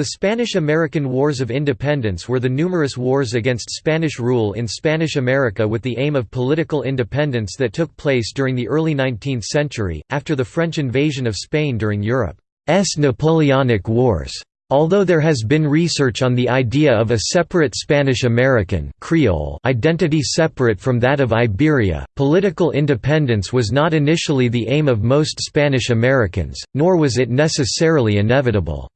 The Spanish–American Wars of Independence were the numerous wars against Spanish rule in Spanish America with the aim of political independence that took place during the early 19th century, after the French invasion of Spain during Europe's Napoleonic Wars. Although there has been research on the idea of a separate Spanish-American identity separate from that of Iberia, political independence was not initially the aim of most Spanish Americans, nor was it necessarily inevitable.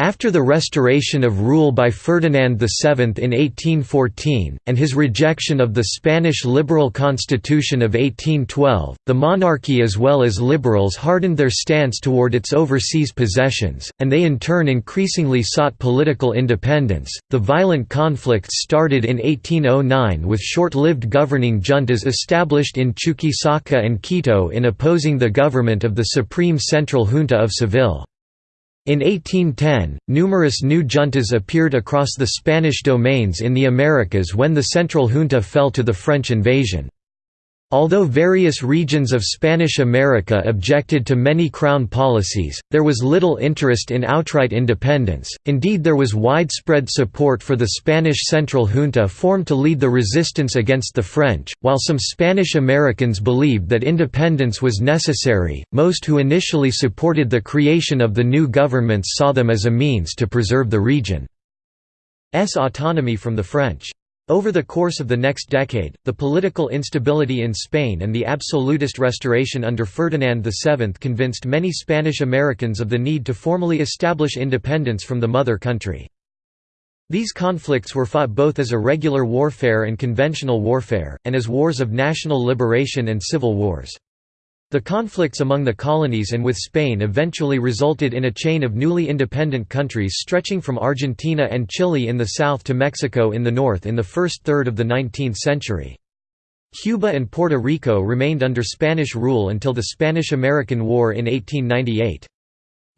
After the restoration of rule by Ferdinand VII in 1814, and his rejection of the Spanish liberal constitution of 1812, the monarchy as well as liberals hardened their stance toward its overseas possessions, and they in turn increasingly sought political independence. The violent conflicts started in 1809 with short lived governing juntas established in Chuquisaca and Quito in opposing the government of the Supreme Central Junta of Seville. In 1810, numerous new juntas appeared across the Spanish domains in the Americas when the Central Junta fell to the French invasion. Although various regions of Spanish America objected to many crown policies, there was little interest in outright independence, indeed there was widespread support for the Spanish Central Junta formed to lead the resistance against the French, while some Spanish Americans believed that independence was necessary, most who initially supported the creation of the new governments saw them as a means to preserve the region's autonomy from the French. Over the course of the next decade, the political instability in Spain and the absolutist restoration under Ferdinand VII convinced many Spanish Americans of the need to formally establish independence from the mother country. These conflicts were fought both as irregular warfare and conventional warfare, and as wars of national liberation and civil wars. The conflicts among the colonies and with Spain eventually resulted in a chain of newly independent countries stretching from Argentina and Chile in the south to Mexico in the north in the first third of the 19th century. Cuba and Puerto Rico remained under Spanish rule until the Spanish–American War in 1898.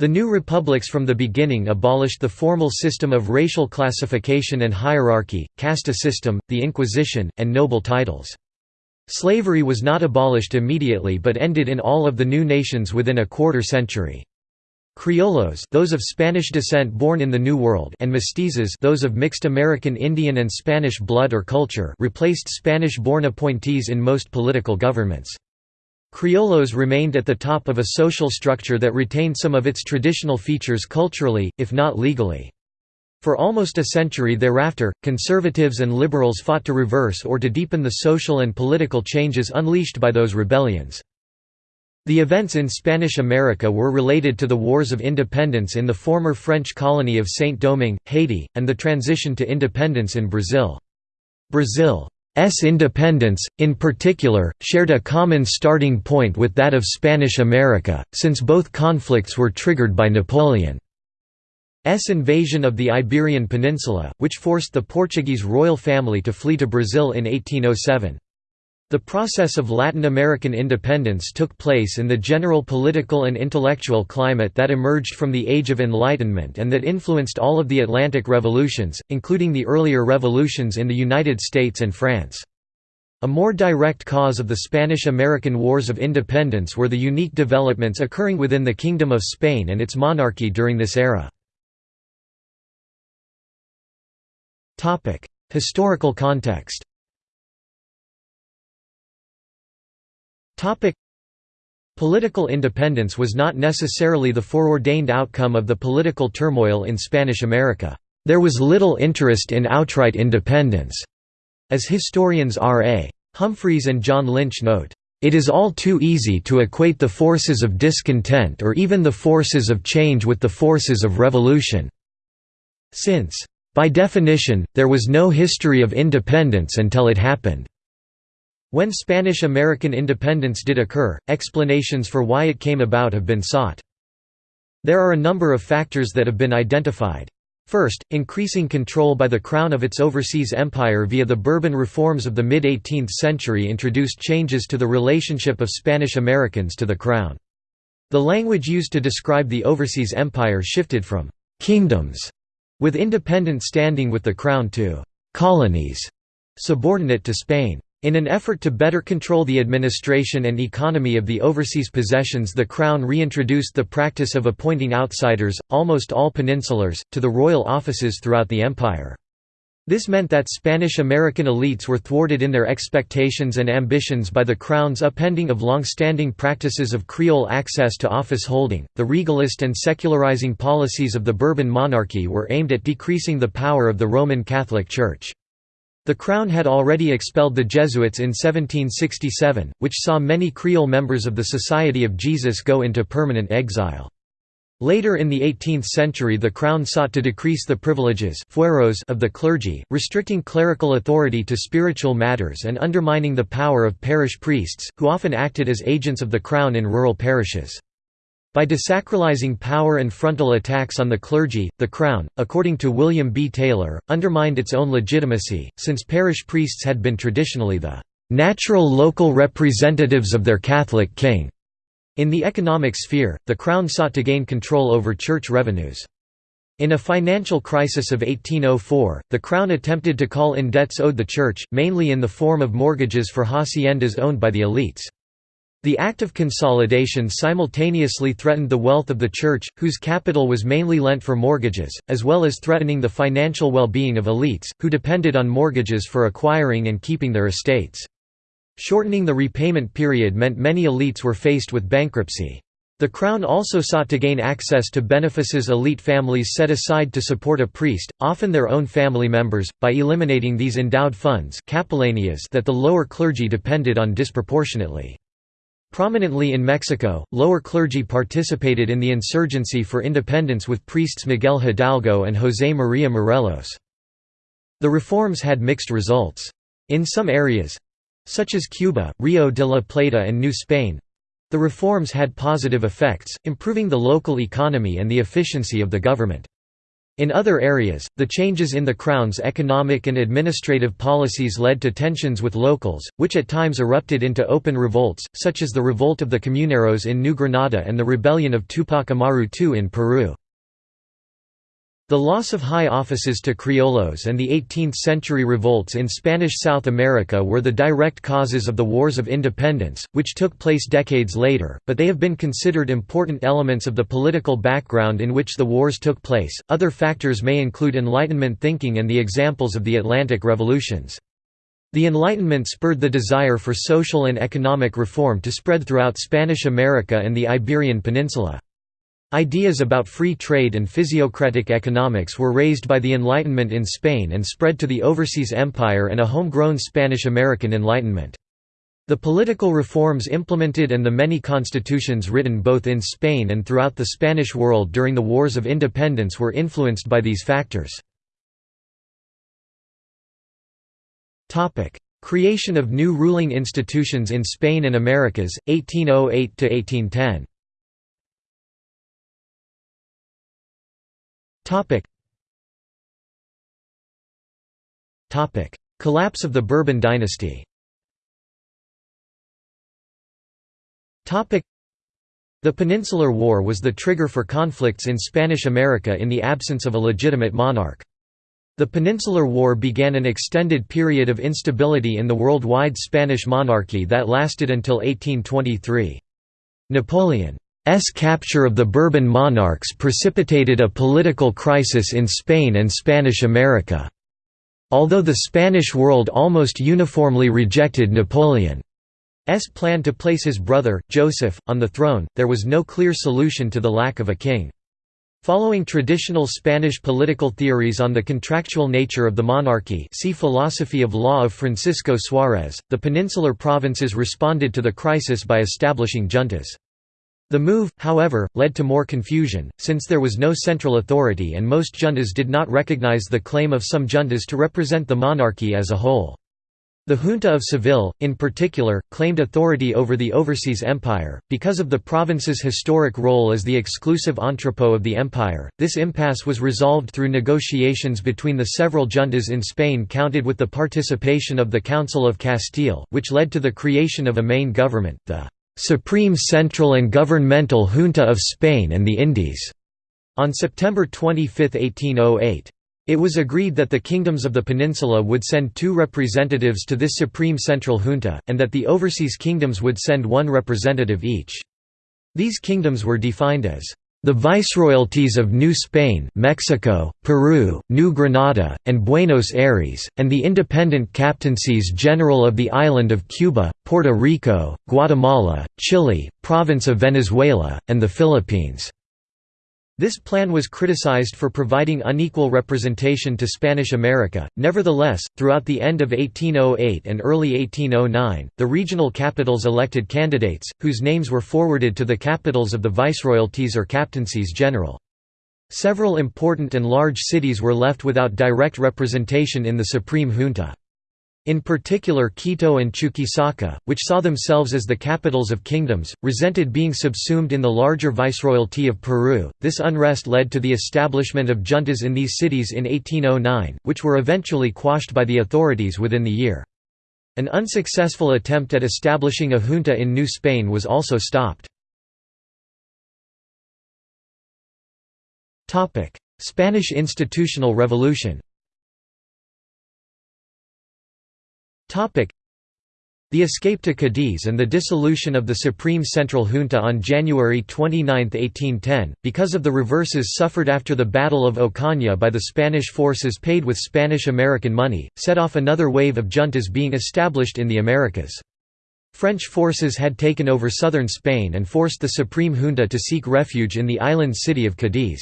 The new republics from the beginning abolished the formal system of racial classification and hierarchy, caste system, the Inquisition, and noble titles. Slavery was not abolished immediately but ended in all of the new nations within a quarter century. Criollos those of Spanish descent born in the New World and mestizos those of mixed American Indian and Spanish blood or culture replaced Spanish-born appointees in most political governments. Criollos remained at the top of a social structure that retained some of its traditional features culturally, if not legally. For almost a century thereafter, conservatives and liberals fought to reverse or to deepen the social and political changes unleashed by those rebellions. The events in Spanish America were related to the Wars of Independence in the former French colony of Saint-Domingue, Haiti, and the transition to independence in Brazil. Brazil's independence, in particular, shared a common starting point with that of Spanish America, since both conflicts were triggered by Napoleon. S invasion of the Iberian Peninsula, which forced the Portuguese royal family to flee to Brazil in 1807. The process of Latin American independence took place in the general political and intellectual climate that emerged from the Age of Enlightenment and that influenced all of the Atlantic revolutions, including the earlier revolutions in the United States and France. A more direct cause of the Spanish–American Wars of Independence were the unique developments occurring within the Kingdom of Spain and its monarchy during this era. Topic: Historical context. Topic: Political independence was not necessarily the foreordained outcome of the political turmoil in Spanish America. There was little interest in outright independence, as historians R.A. Humphreys and John Lynch note. It is all too easy to equate the forces of discontent or even the forces of change with the forces of revolution. Since by definition, there was no history of independence until it happened. When Spanish-American independence did occur, explanations for why it came about have been sought. There are a number of factors that have been identified. First, increasing control by the Crown of its overseas empire via the Bourbon reforms of the mid-18th century introduced changes to the relationship of Spanish Americans to the Crown. The language used to describe the overseas empire shifted from «kingdoms» with independent standing with the crown to colonies, subordinate to Spain. In an effort to better control the administration and economy of the overseas possessions the Crown reintroduced the practice of appointing outsiders, almost all peninsulars, to the royal offices throughout the empire. This meant that Spanish-American elites were thwarted in their expectations and ambitions by the Crown's upending of long-standing practices of Creole access to office holding. The regalist and secularizing policies of the Bourbon monarchy were aimed at decreasing the power of the Roman Catholic Church. The Crown had already expelled the Jesuits in 1767, which saw many Creole members of the Society of Jesus go into permanent exile. Later in the 18th century the Crown sought to decrease the privileges of the clergy, restricting clerical authority to spiritual matters and undermining the power of parish priests, who often acted as agents of the Crown in rural parishes. By desacralizing power and frontal attacks on the clergy, the Crown, according to William B. Taylor, undermined its own legitimacy, since parish priests had been traditionally the "...natural local representatives of their Catholic king." In the economic sphere, the Crown sought to gain control over church revenues. In a financial crisis of 1804, the Crown attempted to call in debts owed the Church, mainly in the form of mortgages for haciendas owned by the elites. The act of consolidation simultaneously threatened the wealth of the Church, whose capital was mainly lent for mortgages, as well as threatening the financial well-being of elites, who depended on mortgages for acquiring and keeping their estates. Shortening the repayment period meant many elites were faced with bankruptcy. The Crown also sought to gain access to benefices elite families set aside to support a priest, often their own family members, by eliminating these endowed funds that the lower clergy depended on disproportionately. Prominently in Mexico, lower clergy participated in the insurgency for independence with priests Miguel Hidalgo and José María Morelos. The reforms had mixed results. In some areas—such as Cuba, Rio de la Plata and New Spain—the reforms had positive effects, improving the local economy and the efficiency of the government. In other areas, the changes in the Crown's economic and administrative policies led to tensions with locals, which at times erupted into open revolts, such as the revolt of the Comuneros in New Granada and the rebellion of Tupac Amaru II in Peru. The loss of high offices to criollos and the 18th-century revolts in Spanish South America were the direct causes of the Wars of Independence, which took place decades later, but they have been considered important elements of the political background in which the wars took place. Other factors may include Enlightenment thinking and the examples of the Atlantic revolutions. The Enlightenment spurred the desire for social and economic reform to spread throughout Spanish America and the Iberian Peninsula. Ideas about free trade and physiocratic economics were raised by the Enlightenment in Spain and spread to the overseas empire and a homegrown Spanish-American Enlightenment. The political reforms implemented and the many constitutions written both in Spain and throughout the Spanish world during the Wars of Independence were influenced by these factors. Creation of new ruling institutions in Spain and Americas, 1808–1810 Collapse of the Bourbon dynasty. The Peninsular War was the trigger for conflicts in Spanish America in the absence of a legitimate monarch. The Peninsular War began an extended period of instability in the worldwide Spanish monarchy that lasted until 1823. Napoleon S capture of the Bourbon monarchs precipitated a political crisis in Spain and Spanish America. Although the Spanish world almost uniformly rejected Napoleon's plan to place his brother, Joseph, on the throne, there was no clear solution to the lack of a king. Following traditional Spanish political theories on the contractual nature of the monarchy see Philosophy of Law of Francisco Suárez, the peninsular provinces responded to the crisis by establishing juntas. The move, however, led to more confusion, since there was no central authority and most juntas did not recognize the claim of some juntas to represent the monarchy as a whole. The Junta of Seville, in particular, claimed authority over the overseas empire. Because of the province's historic role as the exclusive entrepot of the empire, this impasse was resolved through negotiations between the several juntas in Spain counted with the participation of the Council of Castile, which led to the creation of a main government, the Supreme Central and Governmental Junta of Spain and the Indies, on September 25, 1808. It was agreed that the kingdoms of the peninsula would send two representatives to this supreme central junta, and that the overseas kingdoms would send one representative each. These kingdoms were defined as the Viceroyalties of New Spain, Mexico, Peru, New Granada, and Buenos Aires, and the independent captaincies general of the island of Cuba, Puerto Rico, Guatemala, Chile, province of Venezuela, and the Philippines. This plan was criticized for providing unequal representation to Spanish America. Nevertheless, throughout the end of 1808 and early 1809, the regional capitals elected candidates, whose names were forwarded to the capitals of the viceroyalties or captaincies general. Several important and large cities were left without direct representation in the Supreme Junta. In particular Quito and Chuquisaca, which saw themselves as the capitals of kingdoms, resented being subsumed in the larger viceroyalty of Peru. This unrest led to the establishment of juntas in these cities in 1809, which were eventually quashed by the authorities within the year. An unsuccessful attempt at establishing a junta in New Spain was also stopped. Spanish institutional revolution The escape to Cadiz and the dissolution of the Supreme Central Junta on January 29, 1810, because of the reverses suffered after the Battle of Ocaña by the Spanish forces paid with Spanish-American money, set off another wave of juntas being established in the Americas. French forces had taken over southern Spain and forced the Supreme Junta to seek refuge in the island city of Cadiz.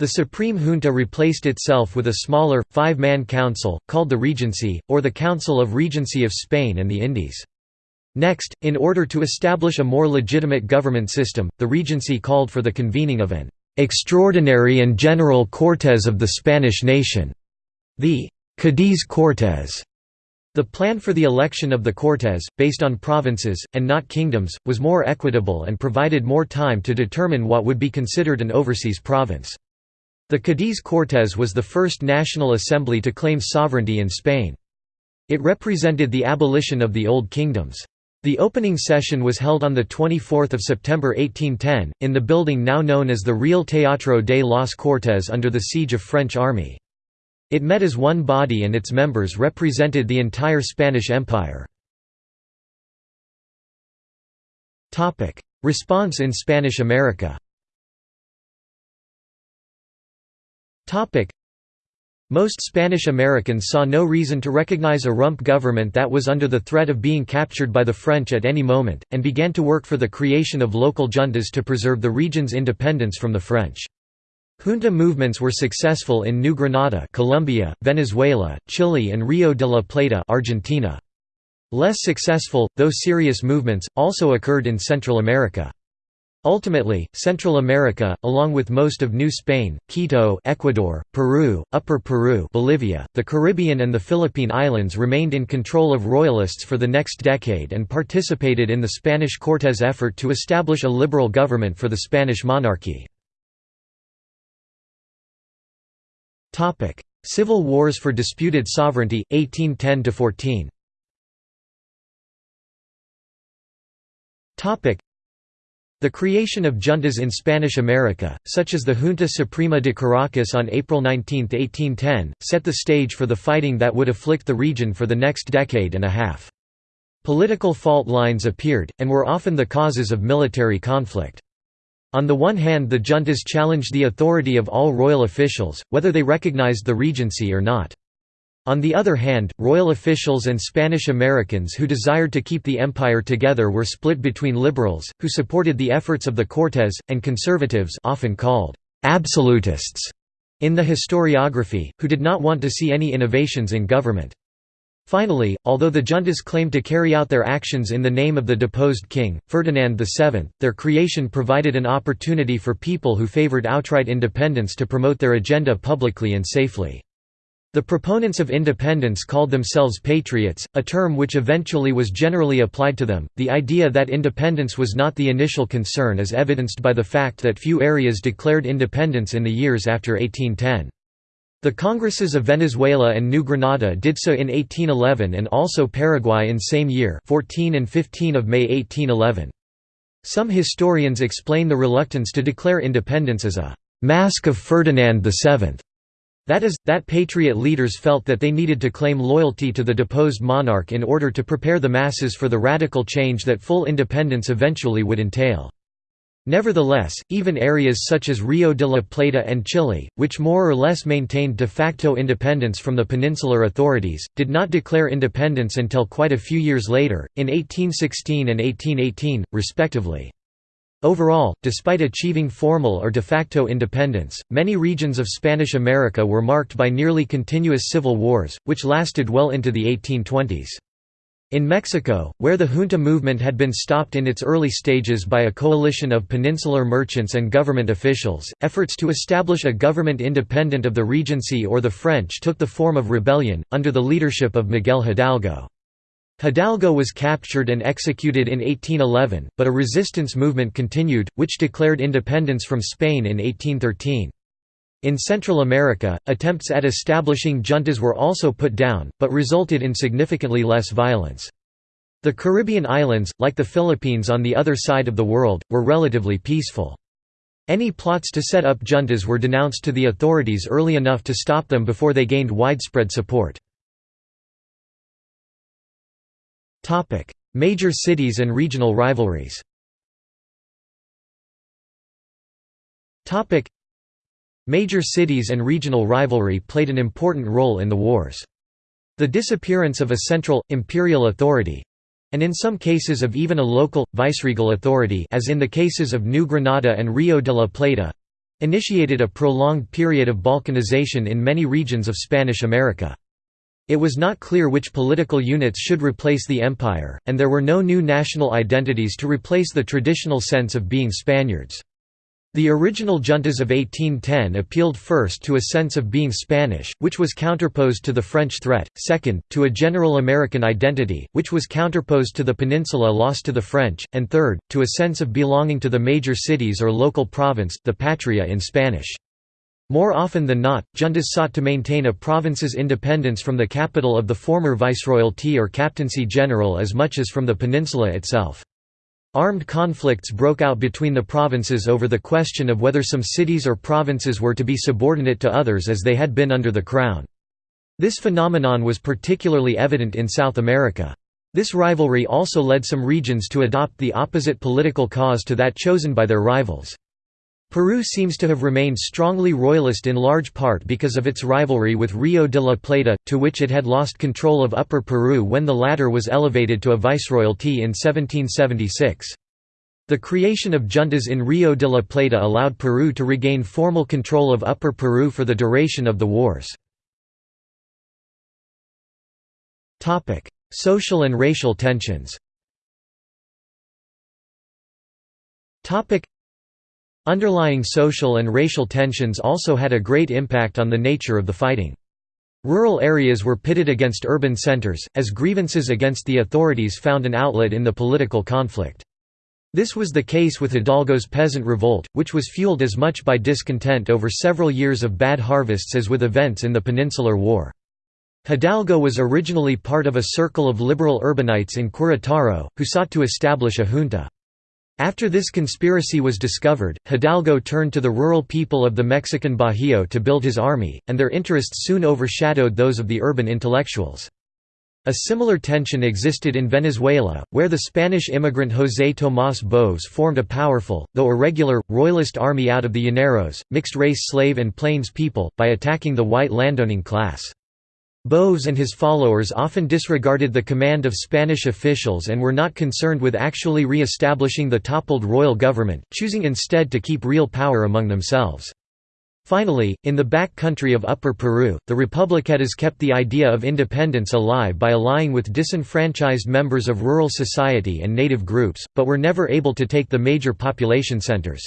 The Supreme Junta replaced itself with a smaller, five-man council, called the Regency, or the Council of Regency of Spain and the Indies. Next, in order to establish a more legitimate government system, the Regency called for the convening of an «extraordinary and general Cortes of the Spanish nation», the «Cadiz Cortes». The plan for the election of the Cortes, based on provinces, and not kingdoms, was more equitable and provided more time to determine what would be considered an overseas province. The Cadiz Cortes was the first national assembly to claim sovereignty in Spain. It represented the abolition of the Old Kingdoms. The opening session was held on 24 September 1810, in the building now known as the Real Teatro de las Cortes under the siege of French army. It met as one body and its members represented the entire Spanish Empire. Response in Spanish America Most Spanish Americans saw no reason to recognize a rump government that was under the threat of being captured by the French at any moment, and began to work for the creation of local juntas to preserve the region's independence from the French. Junta movements were successful in New Granada Colombia, Venezuela, Chile and Rio de la Plata Argentina. Less successful, though serious movements, also occurred in Central America. Ultimately, Central America, along with most of New Spain, Quito Ecuador, Peru, Upper Peru Bolivia, the Caribbean and the Philippine Islands remained in control of royalists for the next decade and participated in the Spanish Cortes effort to establish a liberal government for the Spanish monarchy. Civil wars for disputed sovereignty, 1810–14 the creation of juntas in Spanish America, such as the Junta Suprema de Caracas on April 19, 1810, set the stage for the fighting that would afflict the region for the next decade and a half. Political fault lines appeared, and were often the causes of military conflict. On the one hand the juntas challenged the authority of all royal officials, whether they recognized the regency or not. On the other hand, royal officials and Spanish Americans who desired to keep the empire together were split between liberals, who supported the efforts of the Cortes, and conservatives often called «absolutists» in the historiography, who did not want to see any innovations in government. Finally, although the juntas claimed to carry out their actions in the name of the deposed king, Ferdinand VII, their creation provided an opportunity for people who favored outright independence to promote their agenda publicly and safely. The proponents of independence called themselves patriots, a term which eventually was generally applied to them. The idea that independence was not the initial concern is evidenced by the fact that few areas declared independence in the years after 1810. The Congresses of Venezuela and New Granada did so in 1811 and also Paraguay in same year 14 and 15 of May 1811. Some historians explain the reluctance to declare independence as a «mask of Ferdinand VII» That is, that patriot leaders felt that they needed to claim loyalty to the deposed monarch in order to prepare the masses for the radical change that full independence eventually would entail. Nevertheless, even areas such as Rio de la Plata and Chile, which more or less maintained de facto independence from the peninsular authorities, did not declare independence until quite a few years later, in 1816 and 1818, respectively. Overall, despite achieving formal or de facto independence, many regions of Spanish America were marked by nearly continuous civil wars, which lasted well into the 1820s. In Mexico, where the junta movement had been stopped in its early stages by a coalition of peninsular merchants and government officials, efforts to establish a government independent of the Regency or the French took the form of rebellion, under the leadership of Miguel Hidalgo. Hidalgo was captured and executed in 1811, but a resistance movement continued, which declared independence from Spain in 1813. In Central America, attempts at establishing juntas were also put down, but resulted in significantly less violence. The Caribbean islands, like the Philippines on the other side of the world, were relatively peaceful. Any plots to set up juntas were denounced to the authorities early enough to stop them before they gained widespread support. Topic: Major cities and regional rivalries. Topic: Major cities and regional rivalry played an important role in the wars. The disappearance of a central, imperial authority, and in some cases of even a local, viceregal authority as in the cases of New Granada and Rio de la Plata, initiated a prolonged period of balkanization in many regions of Spanish America. It was not clear which political units should replace the empire, and there were no new national identities to replace the traditional sense of being Spaniards. The original juntas of 1810 appealed first to a sense of being Spanish, which was counterposed to the French threat, second, to a general American identity, which was counterposed to the peninsula lost to the French, and third, to a sense of belonging to the major cities or local province the patria in Spanish. More often than not, juntas sought to maintain a province's independence from the capital of the former viceroyalty or captaincy general as much as from the peninsula itself. Armed conflicts broke out between the provinces over the question of whether some cities or provinces were to be subordinate to others as they had been under the crown. This phenomenon was particularly evident in South America. This rivalry also led some regions to adopt the opposite political cause to that chosen by their rivals. Peru seems to have remained strongly royalist in large part because of its rivalry with Rio de la Plata, to which it had lost control of Upper Peru when the latter was elevated to a viceroyalty in 1776. The creation of juntas in Rio de la Plata allowed Peru to regain formal control of Upper Peru for the duration of the wars. Social and racial tensions Underlying social and racial tensions also had a great impact on the nature of the fighting. Rural areas were pitted against urban centers, as grievances against the authorities found an outlet in the political conflict. This was the case with Hidalgo's peasant revolt, which was fueled as much by discontent over several years of bad harvests as with events in the Peninsular War. Hidalgo was originally part of a circle of liberal urbanites in Querétaro, who sought to establish a junta. After this conspiracy was discovered, Hidalgo turned to the rural people of the Mexican Bajío to build his army, and their interests soon overshadowed those of the urban intellectuals. A similar tension existed in Venezuela, where the Spanish immigrant José Tomás Boves formed a powerful, though irregular, royalist army out of the llaneros, mixed-race slave and plains people, by attacking the white landowning class. Boves and his followers often disregarded the command of Spanish officials and were not concerned with actually re-establishing the toppled royal government, choosing instead to keep real power among themselves. Finally, in the back country of Upper Peru, the Republiquetas kept the idea of independence alive by allying with disenfranchised members of rural society and native groups, but were never able to take the major population centers.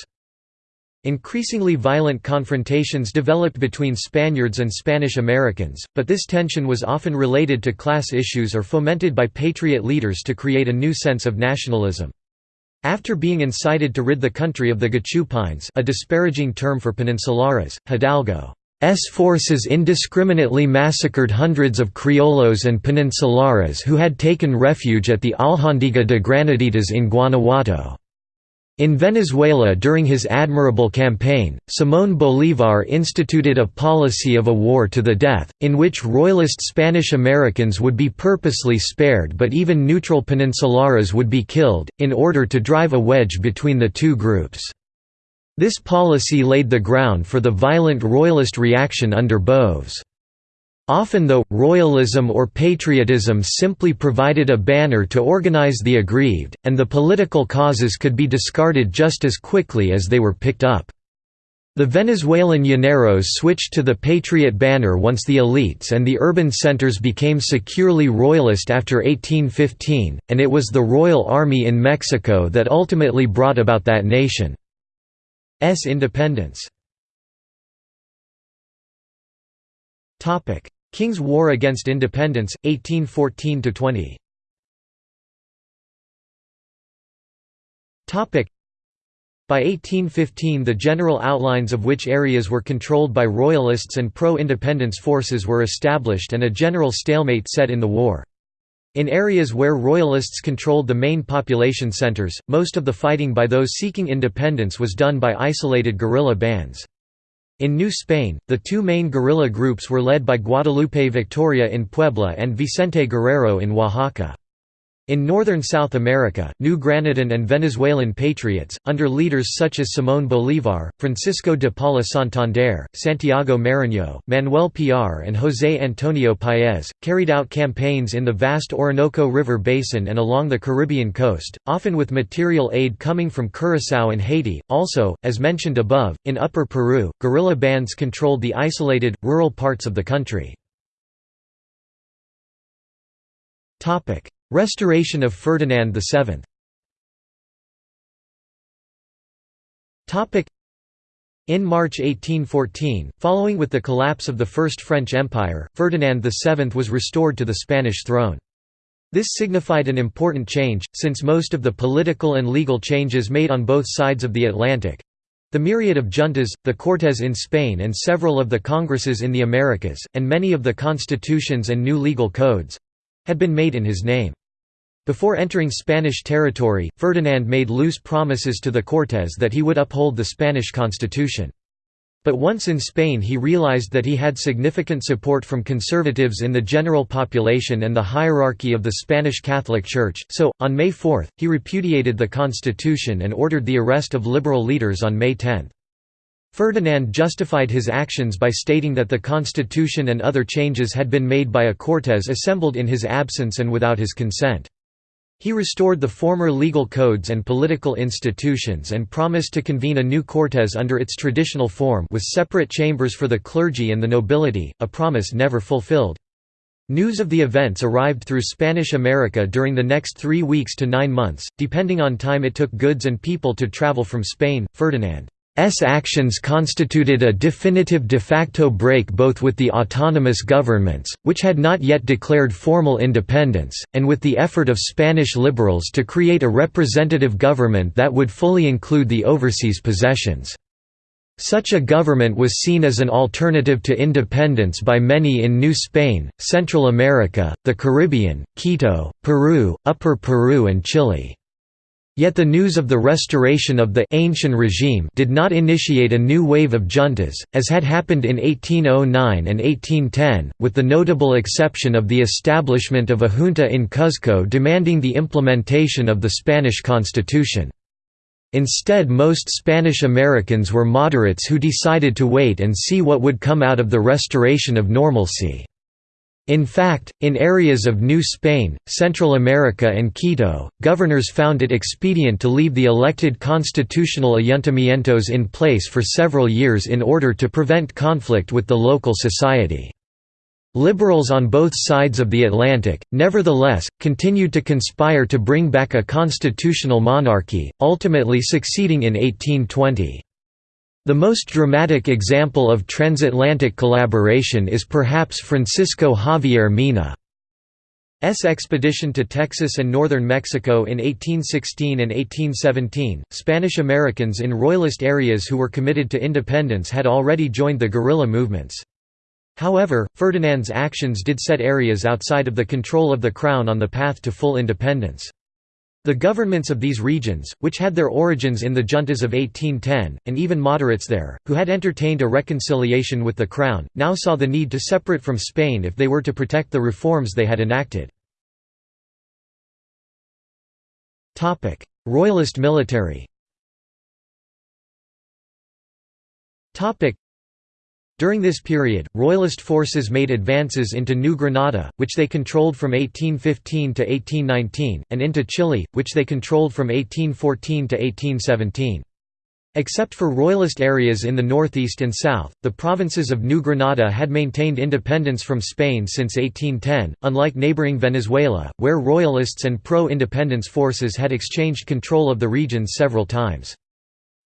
Increasingly violent confrontations developed between Spaniards and Spanish Americans, but this tension was often related to class issues or fomented by patriot leaders to create a new sense of nationalism. After being incited to rid the country of the Gachupines a disparaging term for peninsulares, Hidalgo's forces indiscriminately massacred hundreds of criollos and peninsulares who had taken refuge at the Alhóndiga de Granaditas in Guanajuato. In Venezuela during his admirable campaign, Simón Bolívar instituted a policy of a war to the death, in which royalist Spanish Americans would be purposely spared but even neutral peninsulares would be killed, in order to drive a wedge between the two groups. This policy laid the ground for the violent royalist reaction under Boves. Often though, royalism or patriotism simply provided a banner to organize the aggrieved, and the political causes could be discarded just as quickly as they were picked up. The Venezuelan llaneros switched to the patriot banner once the elites and the urban centers became securely royalist after 1815, and it was the Royal Army in Mexico that ultimately brought about that nation's independence. King's War against Independence, 1814–20 by 1815 the general outlines of which areas were controlled by Royalists and pro-independence forces were established and a general stalemate set in the war. In areas where Royalists controlled the main population centers, most of the fighting by those seeking independence was done by isolated guerrilla bands. In New Spain, the two main guerrilla groups were led by Guadalupe Victoria in Puebla and Vicente Guerrero in Oaxaca. In northern South America, New Granadan and Venezuelan patriots, under leaders such as Simón Bolívar, Francisco de Paula Santander, Santiago Mariño, Manuel Piar and José Antonio Paez, carried out campaigns in the vast Orinoco River basin and along the Caribbean coast, often with material aid coming from Curaçao and Haiti. Also, as mentioned above, in Upper Peru, guerrilla bands controlled the isolated, rural parts of the country. Restoration of Ferdinand VII in March 1814, following with the collapse of the First French Empire, Ferdinand VII was restored to the Spanish throne. This signified an important change, since most of the political and legal changes made on both sides of the Atlantic—the myriad of juntas, the Cortes in Spain and several of the congresses in the Americas, and many of the constitutions and new legal codes, had been made in his name. Before entering Spanish territory, Ferdinand made loose promises to the Cortes that he would uphold the Spanish constitution. But once in Spain he realized that he had significant support from conservatives in the general population and the hierarchy of the Spanish Catholic Church, so, on May 4, he repudiated the constitution and ordered the arrest of liberal leaders on May 10. Ferdinand justified his actions by stating that the constitution and other changes had been made by a Cortes assembled in his absence and without his consent. He restored the former legal codes and political institutions and promised to convene a new Cortes under its traditional form with separate chambers for the clergy and the nobility, a promise never fulfilled. News of the events arrived through Spanish America during the next three weeks to nine months, depending on time it took goods and people to travel from Spain. Ferdinand S actions constituted a definitive de facto break both with the autonomous governments, which had not yet declared formal independence, and with the effort of Spanish liberals to create a representative government that would fully include the overseas possessions. Such a government was seen as an alternative to independence by many in New Spain, Central America, the Caribbean, Quito, Peru, Upper Peru and Chile. Yet the news of the restoration of the ancient regime did not initiate a new wave of juntas, as had happened in 1809 and 1810, with the notable exception of the establishment of a junta in Cuzco demanding the implementation of the Spanish constitution. Instead most Spanish Americans were moderates who decided to wait and see what would come out of the restoration of normalcy. In fact, in areas of New Spain, Central America and Quito, governors found it expedient to leave the elected constitutional ayuntamientos in place for several years in order to prevent conflict with the local society. Liberals on both sides of the Atlantic, nevertheless, continued to conspire to bring back a constitutional monarchy, ultimately succeeding in 1820. The most dramatic example of transatlantic collaboration is perhaps Francisco Javier Mina's expedition to Texas and northern Mexico in 1816 and 1817. Spanish Americans in royalist areas who were committed to independence had already joined the guerrilla movements. However, Ferdinand's actions did set areas outside of the control of the crown on the path to full independence. The governments of these regions, which had their origins in the juntas of 1810, and even moderates there, who had entertained a reconciliation with the crown, now saw the need to separate from Spain if they were to protect the reforms they had enacted. Royalist military during this period, Royalist forces made advances into New Granada, which they controlled from 1815 to 1819, and into Chile, which they controlled from 1814 to 1817. Except for Royalist areas in the northeast and south, the provinces of New Granada had maintained independence from Spain since 1810, unlike neighboring Venezuela, where Royalists and pro-independence forces had exchanged control of the region several times.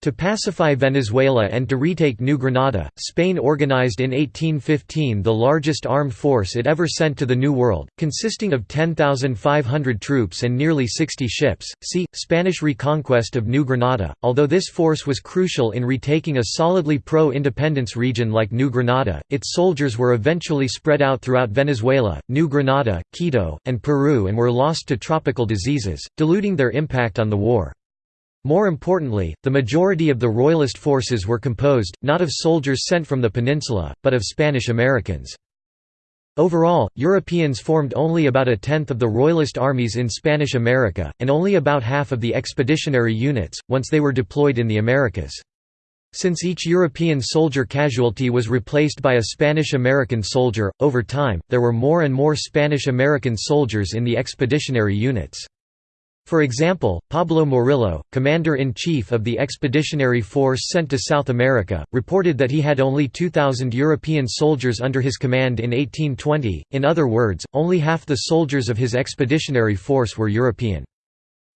To pacify Venezuela and to retake New Granada, Spain organized in 1815 the largest armed force it ever sent to the New World, consisting of 10,500 troops and nearly 60 ships. See, Spanish reconquest of New Granada. Although this force was crucial in retaking a solidly pro-independence region like New Granada, its soldiers were eventually spread out throughout Venezuela, New Granada, Quito, and Peru and were lost to tropical diseases, diluting their impact on the war. More importantly, the majority of the Royalist forces were composed, not of soldiers sent from the peninsula, but of Spanish Americans. Overall, Europeans formed only about a tenth of the Royalist armies in Spanish America, and only about half of the expeditionary units, once they were deployed in the Americas. Since each European soldier casualty was replaced by a Spanish-American soldier, over time, there were more and more Spanish-American soldiers in the expeditionary units. For example, Pablo Morillo, commander-in-chief of the expeditionary force sent to South America, reported that he had only 2,000 European soldiers under his command in 1820, in other words, only half the soldiers of his expeditionary force were European.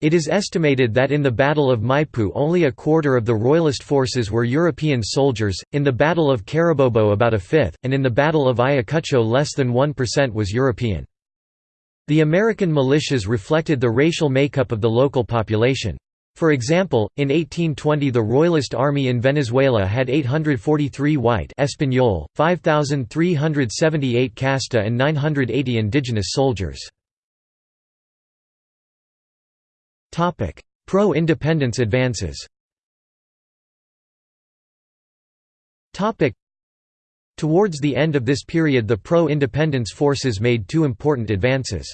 It is estimated that in the Battle of Maipú only a quarter of the Royalist forces were European soldiers, in the Battle of Carabobo about a fifth, and in the Battle of Ayacucho less than 1% was European. The American militias reflected the racial makeup of the local population. For example, in 1820 the Royalist army in Venezuela had 843 white Español, 5,378 casta and 980 indigenous soldiers. Pro-independence advances Towards the end of this period the pro-independence forces made two important advances.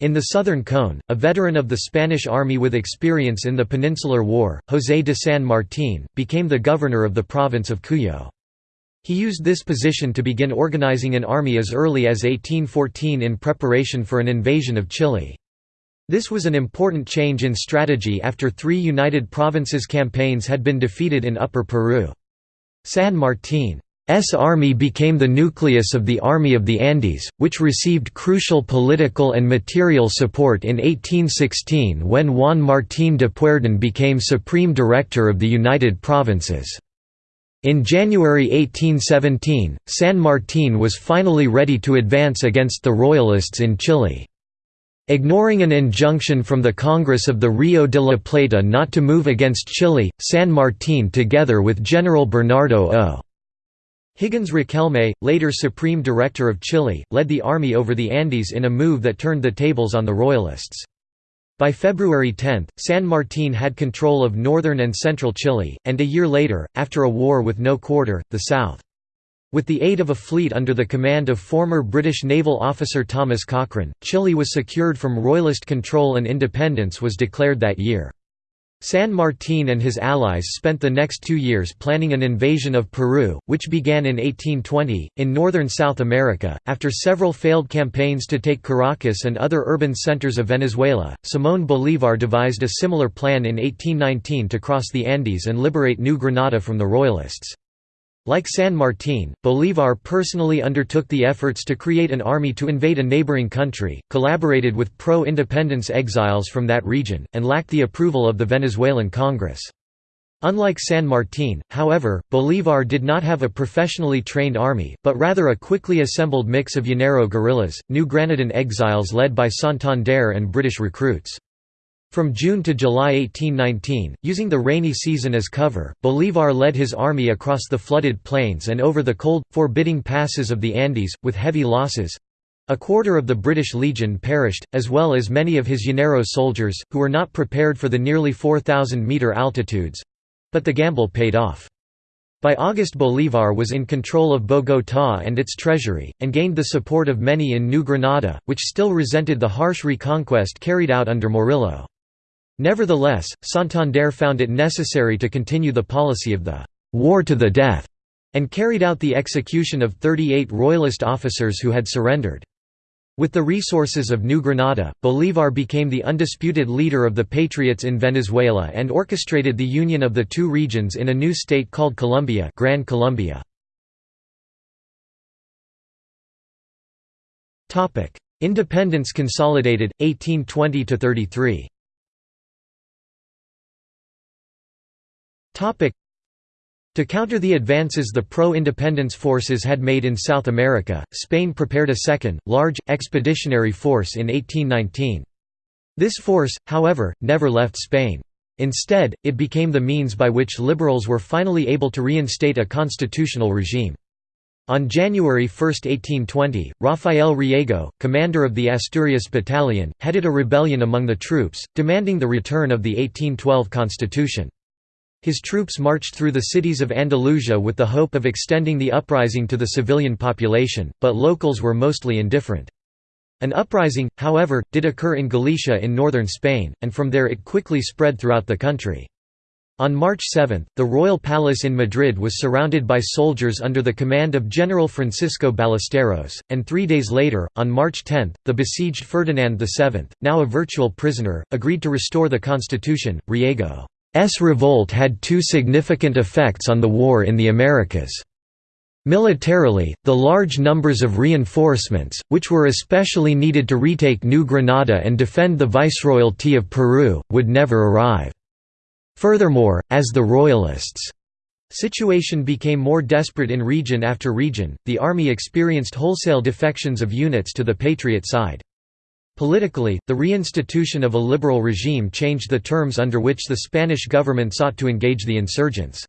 In the Southern Cone, a veteran of the Spanish army with experience in the Peninsular War, José de San Martín, became the governor of the province of Cuyo. He used this position to begin organizing an army as early as 1814 in preparation for an invasion of Chile. This was an important change in strategy after three United Provinces campaigns had been defeated in Upper Peru. San Martín S army became the nucleus of the Army of the Andes, which received crucial political and material support in 1816 when Juan Martín de Pueyrredón became Supreme Director of the United Provinces. In January 1817, San Martín was finally ready to advance against the Royalists in Chile. Ignoring an injunction from the Congress of the Rio de la Plata not to move against Chile, San Martín together with General Bernardo O. Higgins Riquelme, later Supreme Director of Chile, led the army over the Andes in a move that turned the tables on the Royalists. By February 10, San Martín had control of northern and central Chile, and a year later, after a war with no quarter, the south. With the aid of a fleet under the command of former British naval officer Thomas Cochrane, Chile was secured from Royalist control and independence was declared that year. San Martín and his allies spent the next two years planning an invasion of Peru, which began in 1820, in northern South America. After several failed campaigns to take Caracas and other urban centers of Venezuela, Simón Bolívar devised a similar plan in 1819 to cross the Andes and liberate New Granada from the Royalists. Like San Martín, Bolívar personally undertook the efforts to create an army to invade a neighboring country, collaborated with pro-independence exiles from that region, and lacked the approval of the Venezuelan Congress. Unlike San Martín, however, Bolívar did not have a professionally trained army, but rather a quickly assembled mix of Llanero guerrillas, New Granadan exiles led by Santander and British recruits. From June to July 1819, using the rainy season as cover, Bolívar led his army across the flooded plains and over the cold, forbidding passes of the Andes, with heavy losses. A quarter of the British Legion perished, as well as many of his Llanero soldiers, who were not prepared for the nearly 4,000-metre altitudes—but the gamble paid off. By August Bolívar was in control of Bogotá and its treasury, and gained the support of many in New Granada, which still resented the harsh reconquest carried out under Morillo. Nevertheless, Santander found it necessary to continue the policy of the «war to the death» and carried out the execution of 38 royalist officers who had surrendered. With the resources of New Granada, Bolívar became the undisputed leader of the patriots in Venezuela and orchestrated the union of the two regions in a new state called Colombia Gran Colombia. Independence consolidated, 1820–33 to counter the advances the pro-independence forces had made in South America, Spain prepared a second, large, expeditionary force in 1819. This force, however, never left Spain. Instead, it became the means by which liberals were finally able to reinstate a constitutional regime. On January 1, 1820, Rafael Riego, commander of the Asturias Battalion, headed a rebellion among the troops, demanding the return of the 1812 constitution. His troops marched through the cities of Andalusia with the hope of extending the uprising to the civilian population, but locals were mostly indifferent. An uprising, however, did occur in Galicia in northern Spain, and from there it quickly spread throughout the country. On March 7, the royal palace in Madrid was surrounded by soldiers under the command of General Francisco Ballesteros, and three days later, on March 10, the besieged Ferdinand VII, now a virtual prisoner, agreed to restore the constitution. Riego S revolt had two significant effects on the war in the Americas. Militarily, the large numbers of reinforcements, which were especially needed to retake New Granada and defend the Viceroyalty of Peru, would never arrive. Furthermore, as the Royalists' situation became more desperate in region after region, the army experienced wholesale defections of units to the Patriot side. Politically, the reinstitution of a liberal regime changed the terms under which the Spanish government sought to engage the insurgents.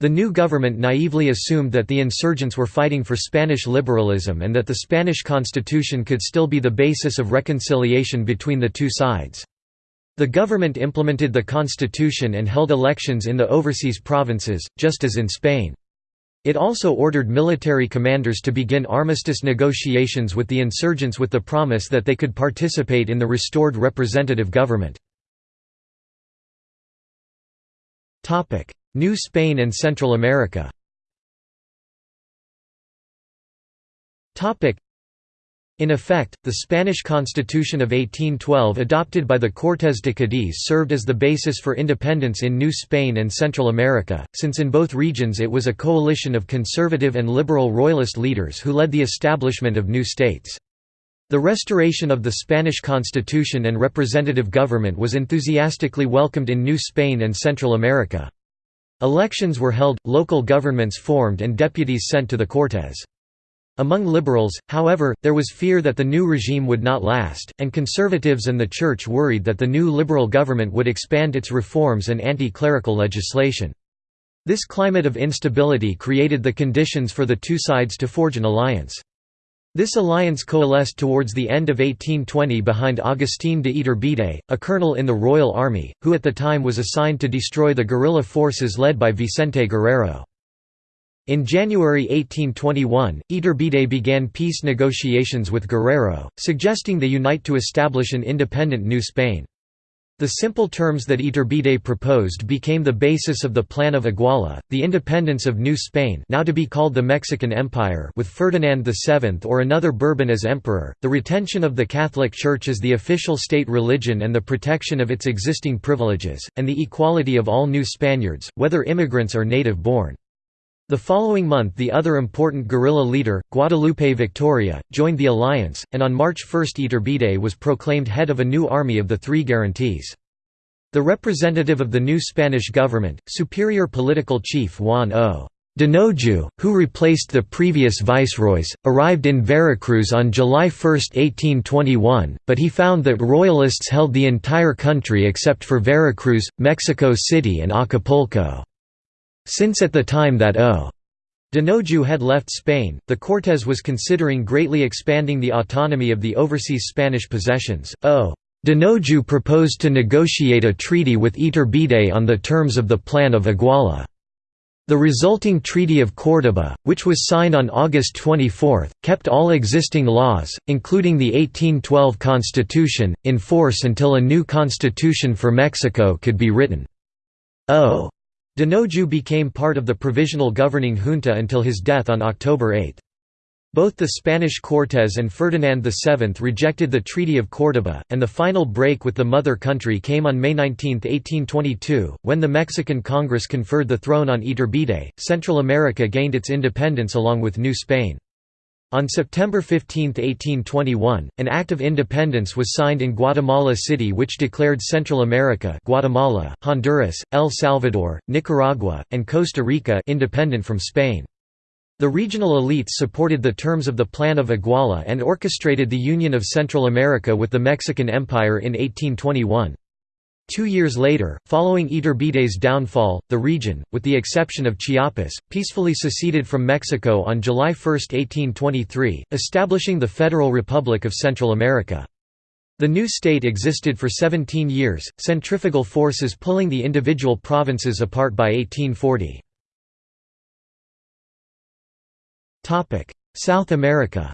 The new government naively assumed that the insurgents were fighting for Spanish liberalism and that the Spanish constitution could still be the basis of reconciliation between the two sides. The government implemented the constitution and held elections in the overseas provinces, just as in Spain. It also ordered military commanders to begin armistice negotiations with the insurgents with the promise that they could participate in the restored representative government. New Spain and Central America in effect, the Spanish Constitution of 1812 adopted by the Cortes de Cádiz served as the basis for independence in New Spain and Central America, since in both regions it was a coalition of conservative and liberal royalist leaders who led the establishment of new states. The restoration of the Spanish constitution and representative government was enthusiastically welcomed in New Spain and Central America. Elections were held, local governments formed and deputies sent to the Cortes. Among liberals, however, there was fear that the new regime would not last, and conservatives and the Church worried that the new liberal government would expand its reforms and anti-clerical legislation. This climate of instability created the conditions for the two sides to forge an alliance. This alliance coalesced towards the end of 1820 behind Agustín de Iturbide, a colonel in the Royal Army, who at the time was assigned to destroy the guerrilla forces led by Vicente Guerrero. In January 1821, Iturbide began peace negotiations with Guerrero, suggesting they unite to establish an independent New Spain. The simple terms that Iturbide proposed became the basis of the Plan of Iguala, the independence of New Spain now to be called the Mexican Empire with Ferdinand VII or another Bourbon as emperor, the retention of the Catholic Church as the official state religion and the protection of its existing privileges, and the equality of all new Spaniards, whether immigrants or native-born. The following month the other important guerrilla leader, Guadalupe Victoria, joined the alliance, and on March 1 Iturbide was proclaimed head of a new army of the Three Guarantees. The representative of the new Spanish government, superior political chief Juan O. Dinoju, who replaced the previous viceroys, arrived in Veracruz on July 1, 1821, but he found that royalists held the entire country except for Veracruz, Mexico City and Acapulco. Since at the time that O. Dinojú had left Spain. The Cortes was considering greatly expanding the autonomy of the overseas Spanish possessions. O. Dinojú proposed to negotiate a treaty with Iturbide on the terms of the Plan of Iguala. The resulting Treaty of Córdoba, which was signed on August 24, kept all existing laws, including the 1812 Constitution, in force until a new constitution for Mexico could be written. O. Donojú became part of the provisional governing junta until his death on October 8. Both the Spanish Cortes and Ferdinand VII rejected the Treaty of Córdoba, and the final break with the mother country came on May 19, 1822, when the Mexican Congress conferred the throne on Iturbide. Central America gained its independence along with New Spain. On September 15, 1821, an Act of Independence was signed in Guatemala City which declared Central America Guatemala, Honduras, El Salvador, Nicaragua, and Costa Rica independent from Spain. The regional elites supported the terms of the Plan of Iguala and orchestrated the union of Central America with the Mexican Empire in 1821. Two years later, following Iturbide's downfall, the region, with the exception of Chiapas, peacefully seceded from Mexico on July 1, 1823, establishing the Federal Republic of Central America. The new state existed for 17 years, centrifugal forces pulling the individual provinces apart by 1840. Topic: South America.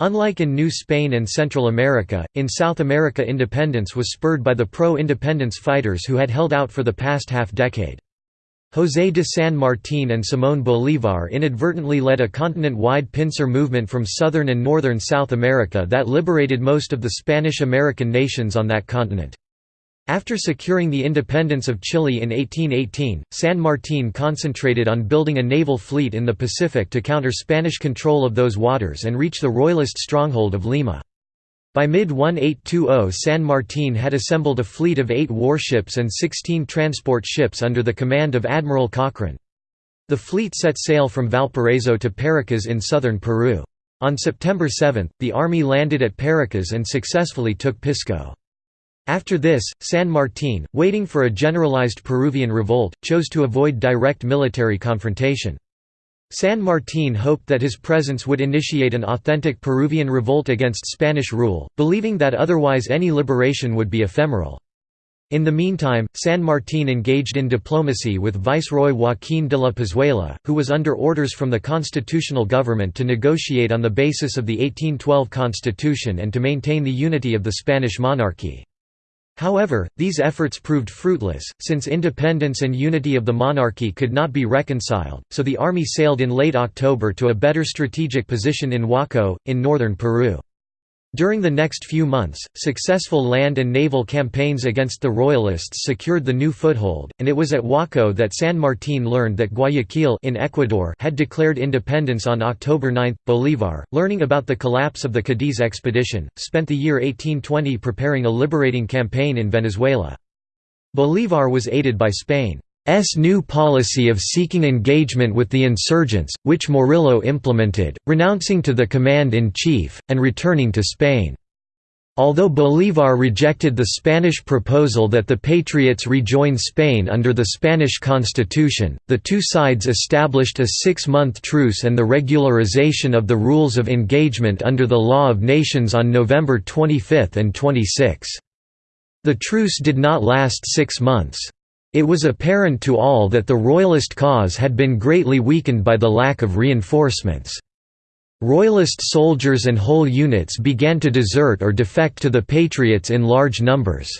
Unlike in New Spain and Central America, in South America independence was spurred by the pro-independence fighters who had held out for the past half-decade. José de San Martín and Simón Bolívar inadvertently led a continent-wide pincer movement from southern and northern South America that liberated most of the Spanish-American nations on that continent. After securing the independence of Chile in 1818, San Martín concentrated on building a naval fleet in the Pacific to counter Spanish control of those waters and reach the royalist stronghold of Lima. By mid-1820 San Martín had assembled a fleet of eight warships and 16 transport ships under the command of Admiral Cochrane. The fleet set sail from Valparaiso to Paracas in southern Peru. On September 7, the army landed at Paracas and successfully took Pisco. After this, San Martín, waiting for a generalized Peruvian revolt, chose to avoid direct military confrontation. San Martín hoped that his presence would initiate an authentic Peruvian revolt against Spanish rule, believing that otherwise any liberation would be ephemeral. In the meantime, San Martín engaged in diplomacy with Viceroy Joaquín de la Pezuela, who was under orders from the constitutional government to negotiate on the basis of the 1812 constitution and to maintain the unity of the Spanish monarchy. However, these efforts proved fruitless, since independence and unity of the monarchy could not be reconciled, so the army sailed in late October to a better strategic position in Huacho, in northern Peru. During the next few months, successful land and naval campaigns against the Royalists secured the new foothold, and it was at Huacho that San Martín learned that Guayaquil in Ecuador had declared independence on October 9. Bolívar, learning about the collapse of the Cadiz expedition, spent the year 1820 preparing a liberating campaign in Venezuela. Bolívar was aided by Spain. S new policy of seeking engagement with the insurgents, which Morillo implemented, renouncing to the command-in-chief, and returning to Spain. Although Bolívar rejected the Spanish proposal that the Patriots rejoin Spain under the Spanish constitution, the two sides established a six-month truce and the regularization of the rules of engagement under the Law of Nations on November 25 and 26. The truce did not last six months. It was apparent to all that the Royalist cause had been greatly weakened by the lack of reinforcements. Royalist soldiers and whole units began to desert or defect to the Patriots in large numbers.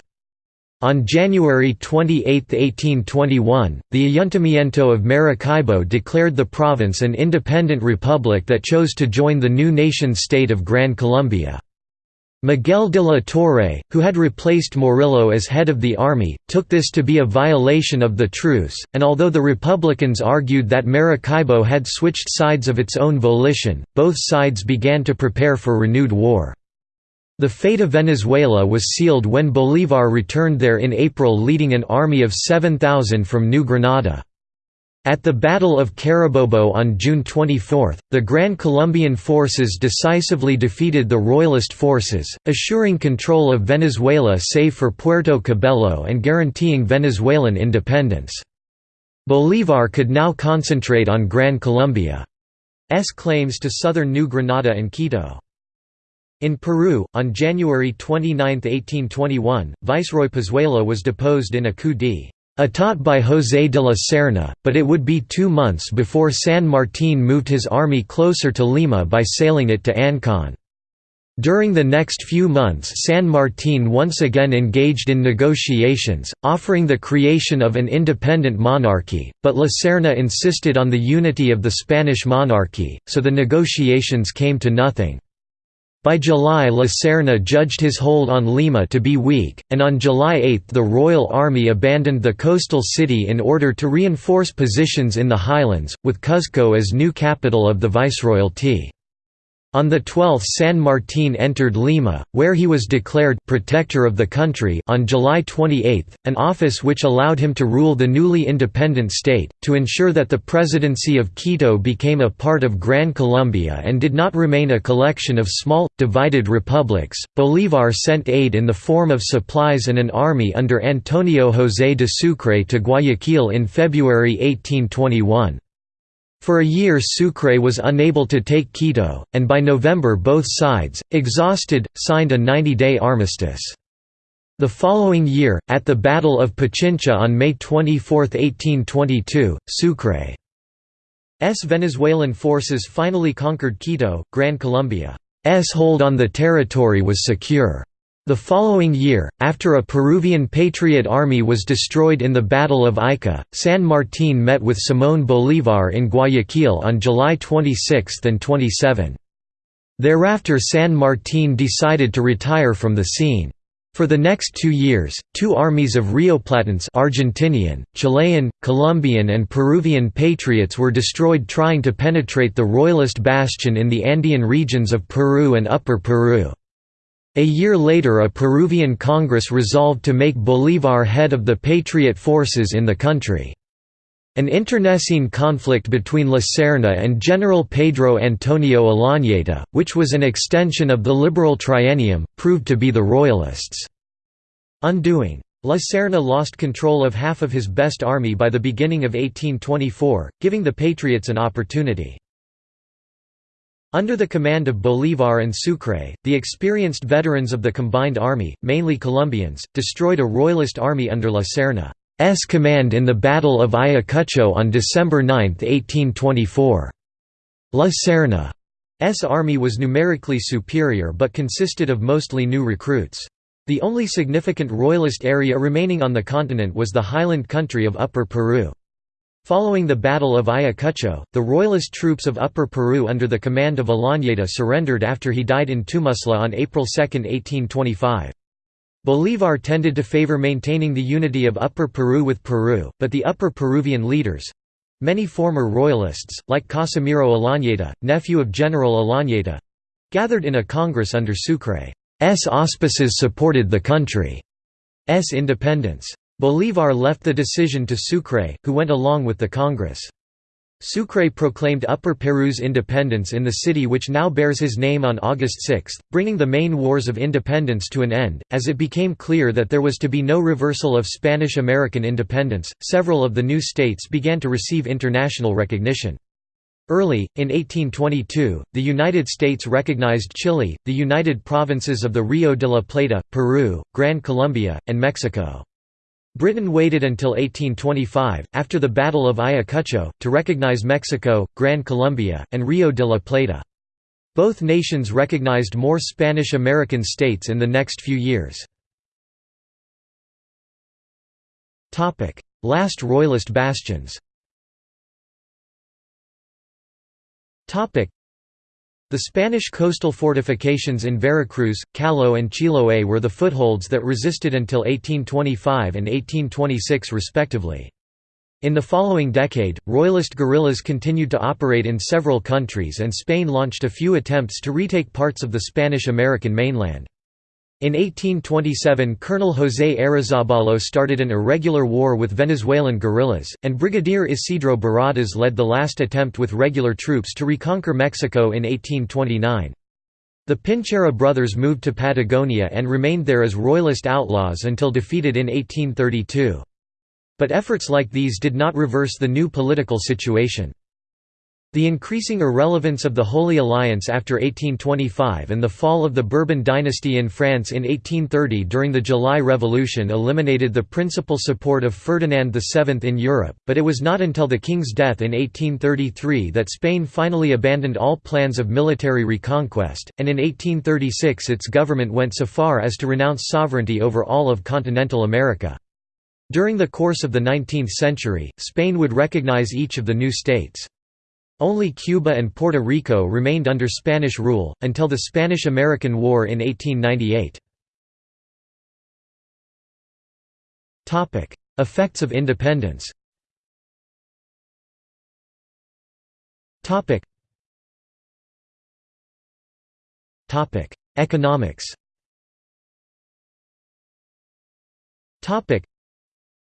On January 28, 1821, the Ayuntamiento of Maracaibo declared the province an independent republic that chose to join the new nation-state of Gran Colombia. Miguel de la Torre, who had replaced Morillo as head of the army, took this to be a violation of the truce, and although the Republicans argued that Maracaibo had switched sides of its own volition, both sides began to prepare for renewed war. The fate of Venezuela was sealed when Bolívar returned there in April leading an army of 7,000 from New Granada. At the Battle of Carabobo on June 24, the Gran Colombian forces decisively defeated the Royalist forces, assuring control of Venezuela save for Puerto Cabello and guaranteeing Venezuelan independence. Bolívar could now concentrate on Gran Colombia's claims to southern New Granada and Quito. In Peru, on January 29, 1821, Viceroy Pezuela was deposed in a coup d'état Atat by José de la Serna, but it would be two months before San Martín moved his army closer to Lima by sailing it to Ancon. During the next few months San Martín once again engaged in negotiations, offering the creation of an independent monarchy, but La Serna insisted on the unity of the Spanish monarchy, so the negotiations came to nothing. By July La Serna judged his hold on Lima to be weak, and on July 8 the Royal Army abandoned the coastal city in order to reinforce positions in the highlands, with Cuzco as new capital of the Viceroyalty. On the 12th San Martín entered Lima, where he was declared «protector of the country» on July 28, an office which allowed him to rule the newly independent state, to ensure that the presidency of Quito became a part of Gran Colombia and did not remain a collection of small, divided republics. Bolívar sent aid in the form of supplies and an army under Antonio José de Sucre to Guayaquil in February 1821. For a year Sucre was unable to take Quito, and by November both sides, exhausted, signed a 90-day armistice. The following year, at the Battle of Pichincha on May 24, 1822, Sucre's Venezuelan forces finally conquered Quito, Gran Colombia's hold on the territory was secure. The following year, after a Peruvian Patriot army was destroyed in the Battle of Ica, San Martín met with Simón Bolívar in Guayaquil on July 26 and 27. Thereafter San Martín decided to retire from the scene. For the next two years, two armies of Rioplatans Argentinian, Chilean, Colombian and Peruvian patriots were destroyed trying to penetrate the royalist bastion in the Andean regions of Peru and Upper Peru. A year later a Peruvian Congress resolved to make Bolívar head of the patriot forces in the country. An internecine conflict between La Serna and General Pedro Antonio Olañeta, which was an extension of the liberal triennium, proved to be the Royalists' undoing. La Serna lost control of half of his best army by the beginning of 1824, giving the Patriots an opportunity. Under the command of Bolívar and Sucre, the experienced veterans of the combined army, mainly Colombians, destroyed a royalist army under La Serna's command in the Battle of Ayacucho on December 9, 1824. La Serna's army was numerically superior but consisted of mostly new recruits. The only significant royalist area remaining on the continent was the highland country of Upper Peru. Following the Battle of Ayacucho, the royalist troops of Upper Peru under the command of Olañeta surrendered after he died in Tumusla on April 2, 1825. Bolívar tended to favor maintaining the unity of Upper Peru with Peru, but the Upper Peruvian leaders—many former royalists, like Casimiro Olañeta, nephew of General Olañeta—gathered in a congress under Sucre's auspices supported the country's independence. Bolívar left the decision to Sucre, who went along with the Congress. Sucre proclaimed Upper Peru's independence in the city which now bears his name on August 6, bringing the main wars of independence to an end. As it became clear that there was to be no reversal of Spanish American independence, several of the new states began to receive international recognition. Early, in 1822, the United States recognized Chile, the United Provinces of the Rio de la Plata, Peru, Gran Colombia, and Mexico. Britain waited until 1825, after the Battle of Ayacucho, to recognize Mexico, Gran Colombia, and Rio de la Plata. Both nations recognized more Spanish-American states in the next few years. Last Royalist bastions the Spanish coastal fortifications in Veracruz, Callao and Chiloé were the footholds that resisted until 1825 and 1826 respectively. In the following decade, Royalist guerrillas continued to operate in several countries and Spain launched a few attempts to retake parts of the Spanish-American mainland. In 1827 Colonel José Arizábalo started an irregular war with Venezuelan guerrillas, and Brigadier Isidro Barradas led the last attempt with regular troops to reconquer Mexico in 1829. The Pincheira brothers moved to Patagonia and remained there as royalist outlaws until defeated in 1832. But efforts like these did not reverse the new political situation. The increasing irrelevance of the Holy Alliance after 1825 and the fall of the Bourbon dynasty in France in 1830 during the July Revolution eliminated the principal support of Ferdinand VII in Europe, but it was not until the king's death in 1833 that Spain finally abandoned all plans of military reconquest, and in 1836 its government went so far as to renounce sovereignty over all of continental America. During the course of the 19th century, Spain would recognize each of the new states. Only Cuba and Puerto Rico remained under Spanish rule, until the Spanish–American War in 1898. Effects of independence Economics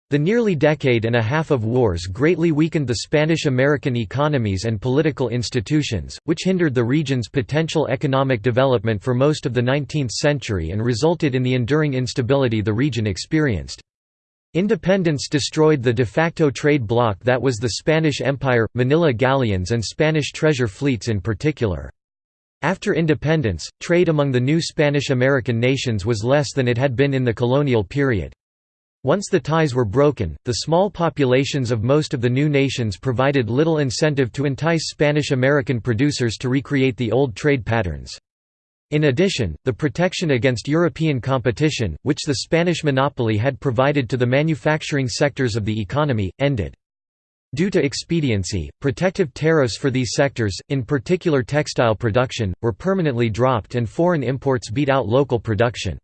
the nearly decade and a half of wars greatly weakened the Spanish-American economies and political institutions, which hindered the region's potential economic development for most of the 19th century and resulted in the enduring instability the region experienced. Independence destroyed the de facto trade bloc that was the Spanish Empire, Manila galleons and Spanish treasure fleets in particular. After independence, trade among the new Spanish-American nations was less than it had been in the colonial period. Once the ties were broken, the small populations of most of the new nations provided little incentive to entice Spanish-American producers to recreate the old trade patterns. In addition, the protection against European competition, which the Spanish monopoly had provided to the manufacturing sectors of the economy, ended. Due to expediency, protective tariffs for these sectors, in particular textile production, were permanently dropped and foreign imports beat out local production.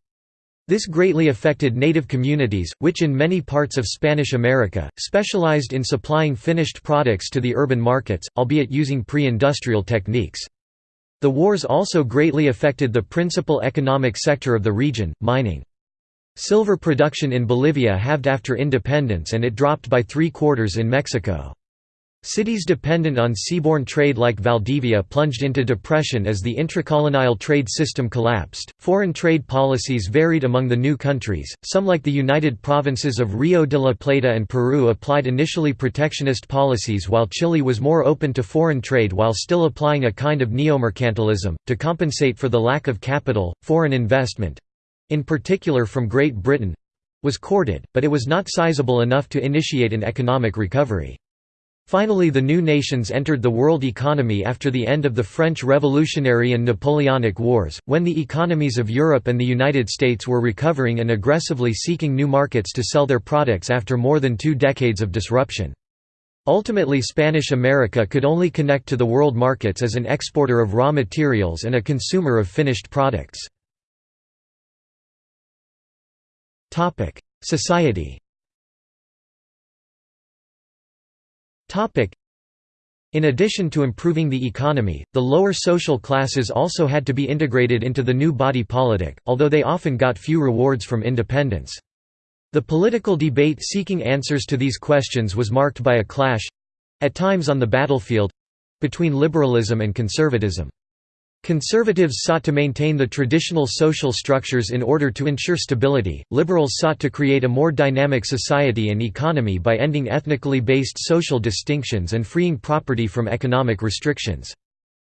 This greatly affected native communities, which in many parts of Spanish America, specialized in supplying finished products to the urban markets, albeit using pre-industrial techniques. The wars also greatly affected the principal economic sector of the region, mining. Silver production in Bolivia halved after independence and it dropped by three quarters in Mexico. Cities dependent on seaborne trade like Valdivia plunged into depression as the intracolonial trade system collapsed. Foreign trade policies varied among the new countries. Some, like the United Provinces of Rio de la Plata and Peru, applied initially protectionist policies, while Chile was more open to foreign trade while still applying a kind of neomercantilism. To compensate for the lack of capital, foreign investment in particular from Great Britain was courted, but it was not sizable enough to initiate an economic recovery. Finally the new nations entered the world economy after the end of the French Revolutionary and Napoleonic Wars, when the economies of Europe and the United States were recovering and aggressively seeking new markets to sell their products after more than two decades of disruption. Ultimately Spanish America could only connect to the world markets as an exporter of raw materials and a consumer of finished products. Society In addition to improving the economy, the lower social classes also had to be integrated into the new body politic, although they often got few rewards from independence. The political debate seeking answers to these questions was marked by a clash—at times on the battlefield—between liberalism and conservatism. Conservatives sought to maintain the traditional social structures in order to ensure stability, liberals sought to create a more dynamic society and economy by ending ethnically based social distinctions and freeing property from economic restrictions.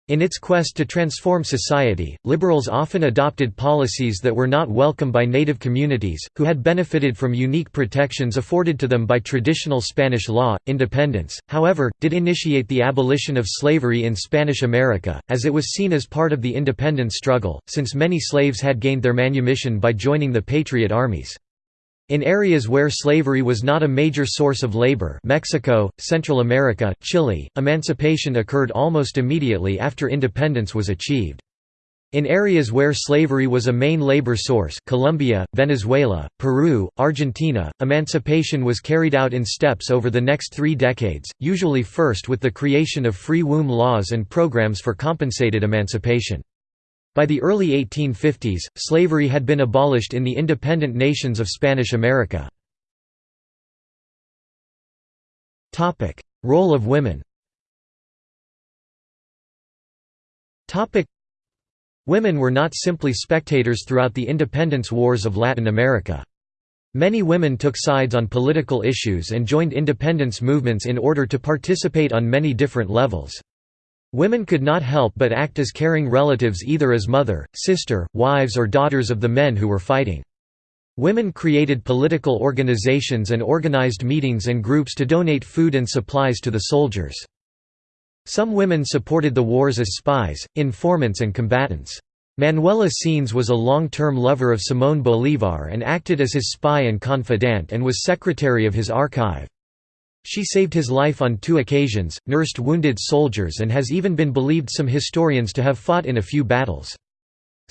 In its quest to transform society, liberals often adopted policies that were not welcome by native communities, who had benefited from unique protections afforded to them by traditional Spanish law. Independence, however, did initiate the abolition of slavery in Spanish America, as it was seen as part of the independence struggle, since many slaves had gained their manumission by joining the patriot armies. In areas where slavery was not a major source of labor Mexico, Central America, Chile, emancipation occurred almost immediately after independence was achieved. In areas where slavery was a main labor source Colombia, Venezuela, Peru, Argentina, emancipation was carried out in steps over the next three decades, usually first with the creation of free womb laws and programs for compensated emancipation. By the early 1850s, slavery had been abolished in the independent nations of Spanish America. Role of women Women were not simply spectators throughout the independence wars of Latin America. Many women took sides on political issues and joined independence movements in order to participate on many different levels. Women could not help but act as caring relatives either as mother, sister, wives or daughters of the men who were fighting. Women created political organizations and organized meetings and groups to donate food and supplies to the soldiers. Some women supported the wars as spies, informants and combatants. Manuela Sáenz was a long-term lover of Simón Bolívar and acted as his spy and confidant and was secretary of his archive. She saved his life on two occasions, nursed wounded soldiers and has even been believed some historians to have fought in a few battles.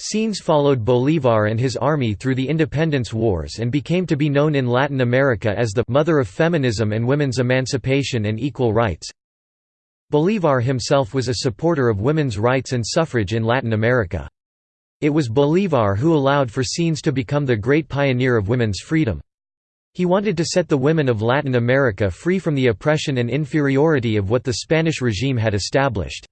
Sáenz followed Bolívar and his army through the independence wars and became to be known in Latin America as the «mother of feminism and women's emancipation and equal rights». Bolívar himself was a supporter of women's rights and suffrage in Latin America. It was Bolívar who allowed for Sáenz to become the great pioneer of women's freedom. He wanted to set the women of Latin America free from the oppression and inferiority of what the Spanish regime had established.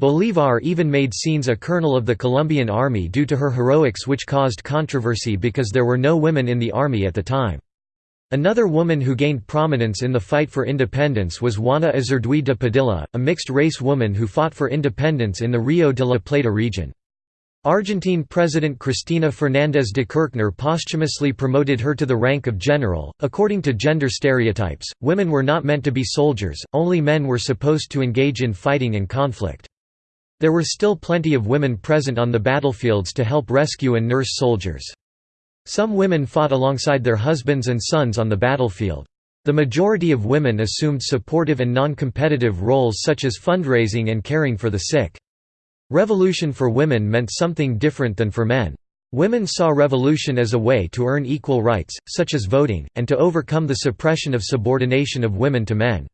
Bolívar even made Sáenz a colonel of the Colombian army due to her heroics which caused controversy because there were no women in the army at the time. Another woman who gained prominence in the fight for independence was Juana Azurduy de Padilla, a mixed-race woman who fought for independence in the Rio de la Plata region. Argentine President Cristina Fernández de Kirchner posthumously promoted her to the rank of general. According to gender stereotypes, women were not meant to be soldiers, only men were supposed to engage in fighting and conflict. There were still plenty of women present on the battlefields to help rescue and nurse soldiers. Some women fought alongside their husbands and sons on the battlefield. The majority of women assumed supportive and non-competitive roles such as fundraising and caring for the sick. Revolution for women meant something different than for men. Women saw revolution as a way to earn equal rights, such as voting, and to overcome the suppression of subordination of women to men.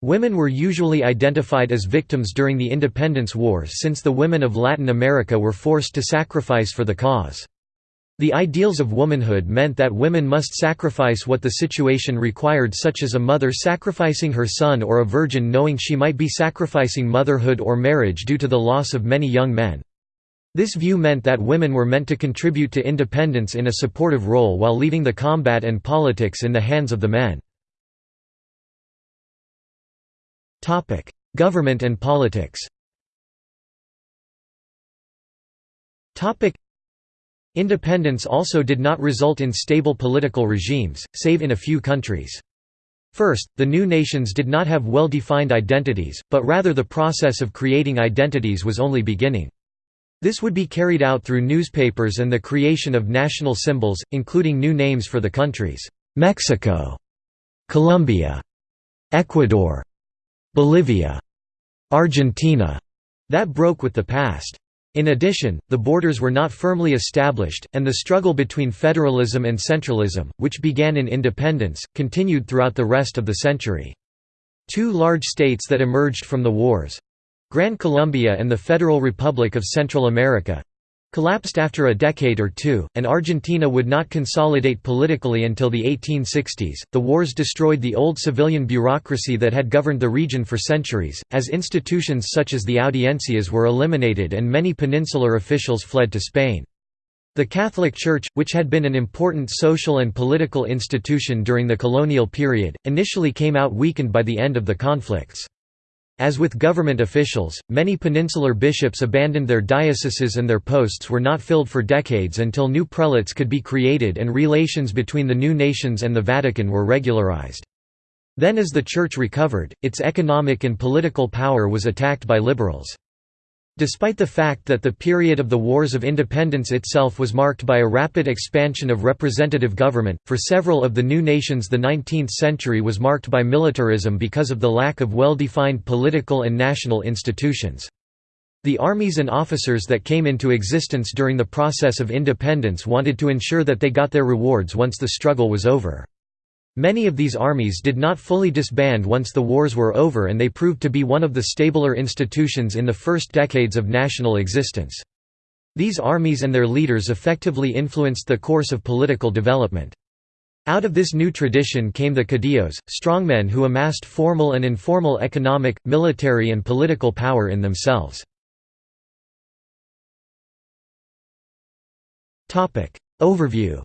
Women were usually identified as victims during the independence wars since the women of Latin America were forced to sacrifice for the cause. The ideals of womanhood meant that women must sacrifice what the situation required such as a mother sacrificing her son or a virgin knowing she might be sacrificing motherhood or marriage due to the loss of many young men. This view meant that women were meant to contribute to independence in a supportive role while leaving the combat and politics in the hands of the men. Government and politics Independence also did not result in stable political regimes, save in a few countries. First, the new nations did not have well-defined identities, but rather the process of creating identities was only beginning. This would be carried out through newspapers and the creation of national symbols, including new names for the countries, Mexico, Colombia, Ecuador, Bolivia, Argentina, that broke with the past. In addition, the borders were not firmly established, and the struggle between federalism and centralism, which began in independence, continued throughout the rest of the century. Two large states that emerged from the wars—Gran Colombia and the Federal Republic of Central America, collapsed after a decade or two, and Argentina would not consolidate politically until the 1860s. The wars destroyed the old civilian bureaucracy that had governed the region for centuries, as institutions such as the audiencias were eliminated and many peninsular officials fled to Spain. The Catholic Church, which had been an important social and political institution during the colonial period, initially came out weakened by the end of the conflicts. As with government officials, many peninsular bishops abandoned their dioceses and their posts were not filled for decades until new prelates could be created and relations between the new nations and the Vatican were regularized. Then as the Church recovered, its economic and political power was attacked by liberals. Despite the fact that the period of the Wars of Independence itself was marked by a rapid expansion of representative government, for several of the new nations the 19th century was marked by militarism because of the lack of well-defined political and national institutions. The armies and officers that came into existence during the process of independence wanted to ensure that they got their rewards once the struggle was over. Many of these armies did not fully disband once the wars were over and they proved to be one of the stabler institutions in the first decades of national existence. These armies and their leaders effectively influenced the course of political development. Out of this new tradition came the caudillos, strongmen who amassed formal and informal economic, military and political power in themselves. Overview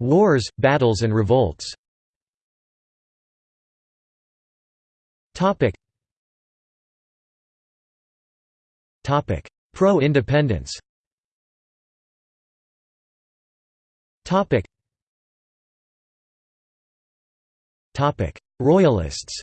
Wars, battles and revolts. Pro-independence. Royalists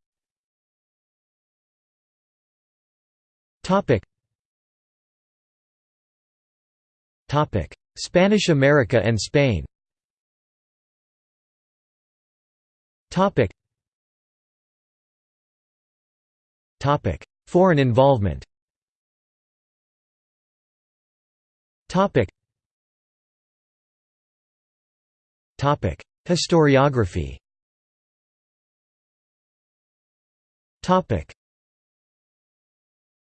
Spanish America and Spain. Topic. Topic: Foreign involvement. Topic. Topic: Historiography. Topic: